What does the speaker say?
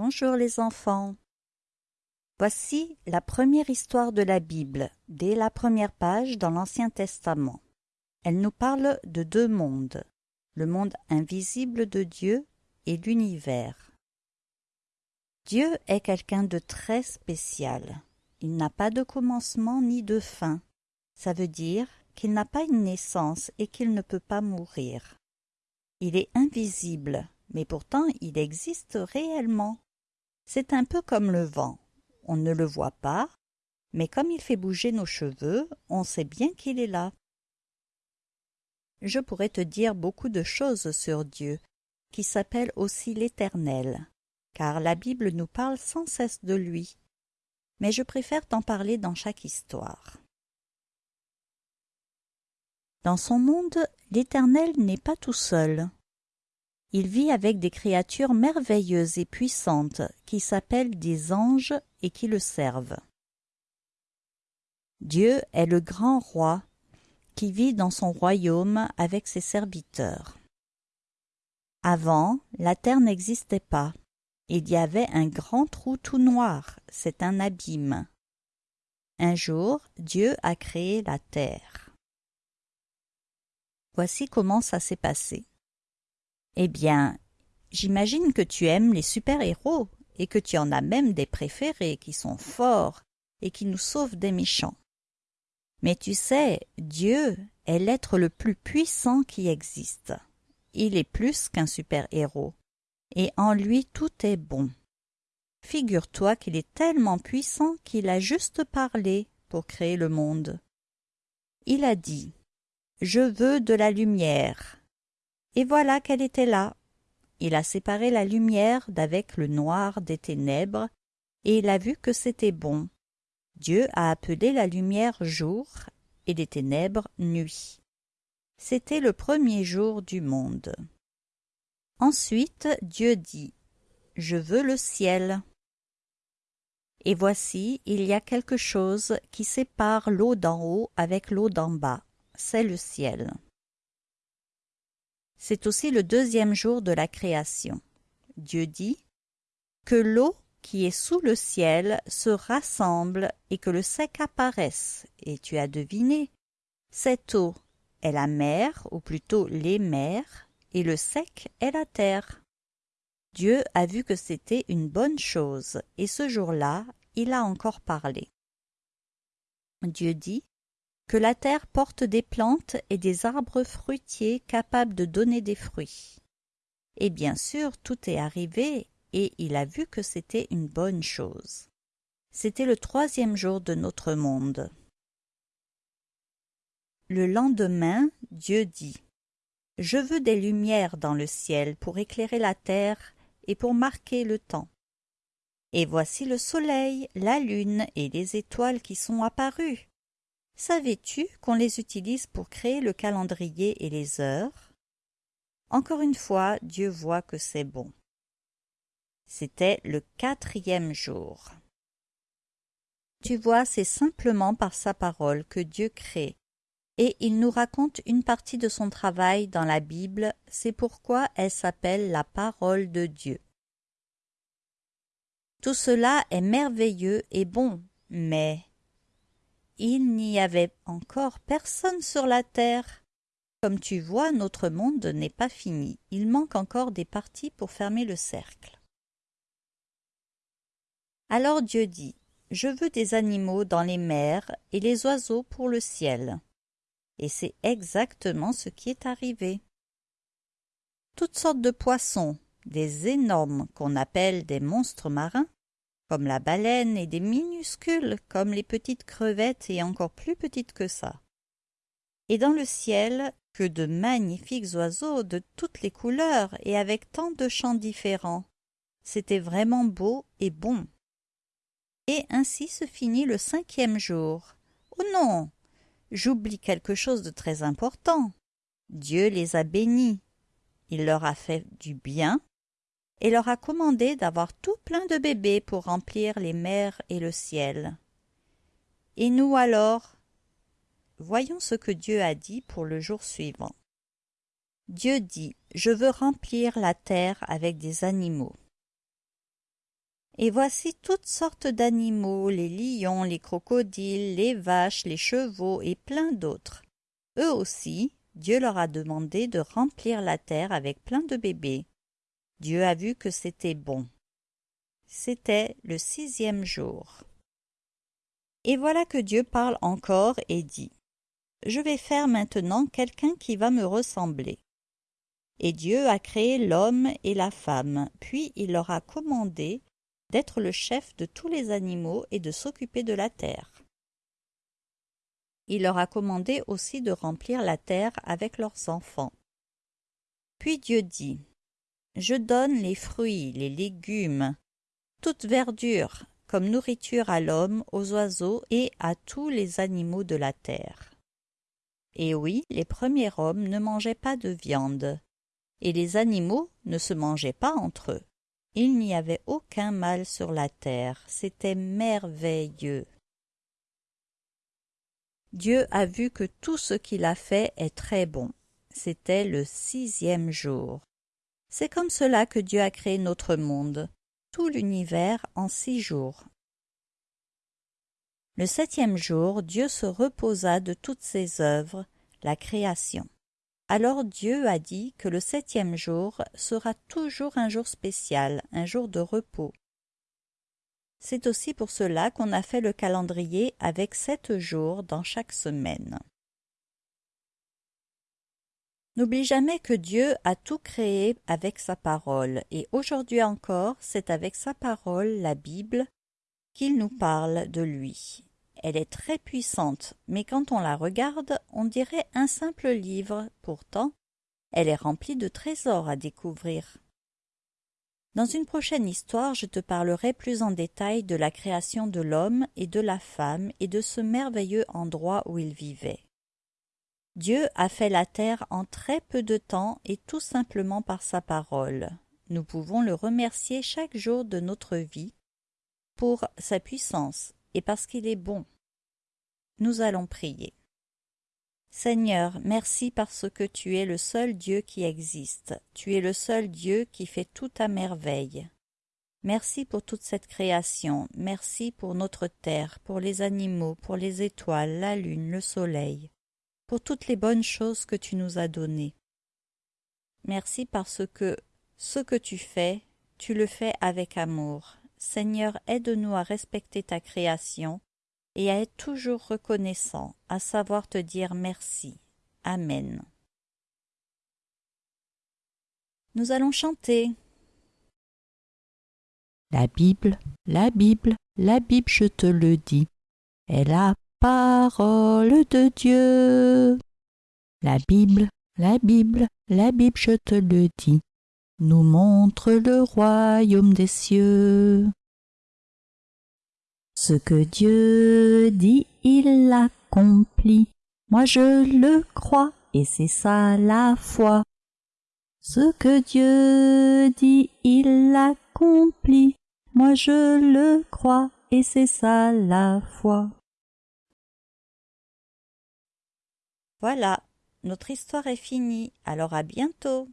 Bonjour les enfants. Voici la première histoire de la Bible, dès la première page dans l'Ancien Testament. Elle nous parle de deux mondes, le monde invisible de Dieu et l'univers. Dieu est quelqu'un de très spécial. Il n'a pas de commencement ni de fin. Ça veut dire qu'il n'a pas une naissance et qu'il ne peut pas mourir. Il est invisible, mais pourtant il existe réellement. C'est un peu comme le vent. On ne le voit pas, mais comme il fait bouger nos cheveux, on sait bien qu'il est là. Je pourrais te dire beaucoup de choses sur Dieu, qui s'appelle aussi l'Éternel, car la Bible nous parle sans cesse de lui. Mais je préfère t'en parler dans chaque histoire. Dans son monde, l'Éternel n'est pas tout seul. Il vit avec des créatures merveilleuses et puissantes qui s'appellent des anges et qui le servent. Dieu est le grand roi qui vit dans son royaume avec ses serviteurs. Avant, la terre n'existait pas. Il y avait un grand trou tout noir, c'est un abîme. Un jour, Dieu a créé la terre. Voici comment ça s'est passé. Eh bien, j'imagine que tu aimes les super-héros et que tu en as même des préférés qui sont forts et qui nous sauvent des méchants. Mais tu sais, Dieu est l'être le plus puissant qui existe. Il est plus qu'un super-héros, et en lui tout est bon. Figure-toi qu'il est tellement puissant qu'il a juste parlé pour créer le monde. Il a dit Je veux de la lumière, et voilà qu'elle était là. Il a séparé la lumière d'avec le noir des ténèbres, et il a vu que c'était bon. Dieu a appelé la lumière jour et les ténèbres nuit. C'était le premier jour du monde. Ensuite Dieu dit Je veux le ciel. Et voici, il y a quelque chose qui sépare l'eau d'en haut avec l'eau d'en bas, c'est le ciel. C'est aussi le deuxième jour de la création. Dieu dit que l'eau qui est sous le ciel se rassemble et que le sec apparaisse. Et tu as deviné, cette eau est la mer, ou plutôt les mers, et le sec est la terre. Dieu a vu que c'était une bonne chose, et ce jour-là, il a encore parlé. Dieu dit que la terre porte des plantes et des arbres fruitiers capables de donner des fruits. Et bien sûr, tout est arrivé, et il a vu que c'était une bonne chose. C'était le troisième jour de notre monde. Le lendemain, Dieu dit Je veux des lumières dans le ciel pour éclairer la terre et pour marquer le temps. Et voici le soleil, la lune et les étoiles qui sont apparus. Savais-tu qu'on les utilise pour créer le calendrier et les heures? Encore une fois, Dieu voit que c'est bon. C'était le quatrième jour. Tu vois, c'est simplement par sa parole que Dieu crée, et il nous raconte une partie de son travail dans la Bible, c'est pourquoi elle s'appelle la parole de Dieu. Tout cela est merveilleux et bon, mais il n'y avait encore personne sur la terre. Comme tu vois, notre monde n'est pas fini. Il manque encore des parties pour fermer le cercle. Alors Dieu dit Je veux des animaux dans les mers et les oiseaux pour le ciel. Et c'est exactement ce qui est arrivé. Toutes sortes de poissons, des énormes qu'on appelle des monstres marins, comme la baleine, et des minuscules comme les petites crevettes et encore plus petites que ça. Et dans le ciel, que de magnifiques oiseaux de toutes les couleurs et avec tant de chants différents. C'était vraiment beau et bon. Et ainsi se finit le cinquième jour. Oh non J'oublie quelque chose de très important. Dieu les a bénis. Il leur a fait du bien et leur a commandé d'avoir tout plein de bébés pour remplir les mers et le ciel. Et nous alors Voyons ce que Dieu a dit pour le jour suivant. Dieu dit Je veux remplir la terre avec des animaux. Et voici toutes sortes d'animaux, les lions, les crocodiles, les vaches, les chevaux et plein d'autres. Eux aussi, Dieu leur a demandé de remplir la terre avec plein de bébés. Dieu a vu que c'était bon. C'était le sixième jour. Et voilà que Dieu parle encore et dit Je vais faire maintenant quelqu'un qui va me ressembler. Et Dieu a créé l'homme et la femme, puis il leur a commandé d'être le chef de tous les animaux et de s'occuper de la terre. Il leur a commandé aussi de remplir la terre avec leurs enfants. Puis Dieu dit Je donne les fruits, les légumes, toute verdure, comme nourriture à l'homme, aux oiseaux et à tous les animaux de la terre. Et oui, les premiers hommes ne mangeaient pas de viande, et les animaux ne se mangeaient pas entre eux. Il n'y avait aucun mal sur la terre, c'était merveilleux. Dieu a vu que tout ce qu'il a fait est très bon. C'était le sixième jour. C'est comme cela que Dieu a créé notre monde, tout l'univers en six jours. Le septième jour, Dieu se reposa de toutes ses œuvres, la création. Alors Dieu a dit que le septième jour sera toujours un jour spécial, un jour de repos. C'est aussi pour cela qu'on a fait le calendrier avec sept jours dans chaque semaine. N'oublie jamais que Dieu a tout créé avec sa parole, et aujourd'hui encore, c'est avec sa parole, la Bible, qu'il nous parle de lui. Elle est très puissante, mais quand on la regarde, on dirait un simple livre. Pourtant, elle est remplie de trésors à découvrir. Dans une prochaine histoire, je te parlerai plus en détail de la création de l'homme et de la femme et de ce merveilleux endroit où ils vivaient. Dieu a fait la terre en très peu de temps et tout simplement par sa parole. Nous pouvons le remercier chaque jour de notre vie pour sa puissance et parce qu'il est bon. Nous allons prier. Seigneur, merci parce que tu es le seul Dieu qui existe, tu es le seul Dieu qui fait tout à merveille. Merci pour toute cette création, merci pour notre terre, pour les animaux, pour les étoiles, la lune, le soleil, pour toutes les bonnes choses que tu nous as données. Merci parce que ce que tu fais, tu le fais avec amour. Seigneur, aide-nous à respecter ta création et à être toujours reconnaissant, à savoir te dire merci. Amen. Nous allons chanter. La Bible, la Bible, la Bible, je te le dis, est la parole de Dieu. La Bible, la Bible, la Bible, je te le dis, nous montre le royaume des cieux. Ce que Dieu dit, il l'accomplit. Moi je le crois, et c'est ça la foi. Ce que Dieu dit, il l'accomplit. Moi je le crois, et c'est ça la foi. Voilà, notre histoire est finie, alors à bientôt.